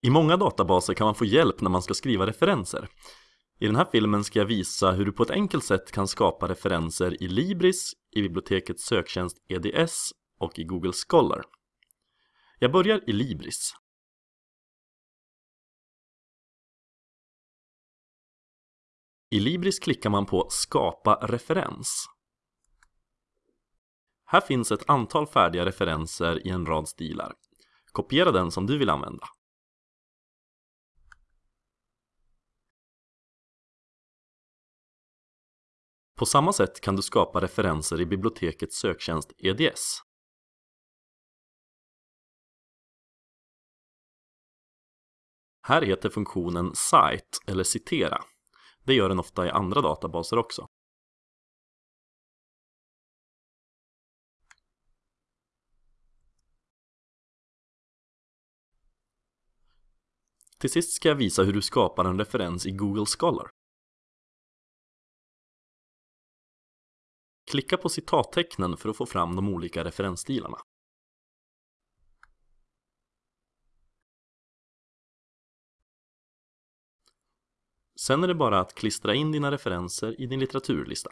I många databaser kan man få hjälp när man ska skriva referenser. I den här filmen ska jag visa hur du på ett enkelt sätt kan skapa referenser i Libris, i bibliotekets söktjänst EDS och i Google Scholar. Jag börjar i Libris. I Libris klickar man på Skapa referens. Här finns ett antal färdiga referenser i en rad stilar. Kopiera den som du vill använda. På samma sätt kan du skapa referenser i bibliotekets söktjänst EDS. Här heter funktionen Cite eller citera. Det gör den ofta i andra databaser också. Till sist ska jag visa hur du skapar en referens i Google Scholar. Klicka på citattecknen för att få fram de olika referensstilarna. Sen är det bara att klistra in dina referenser i din litteraturlista.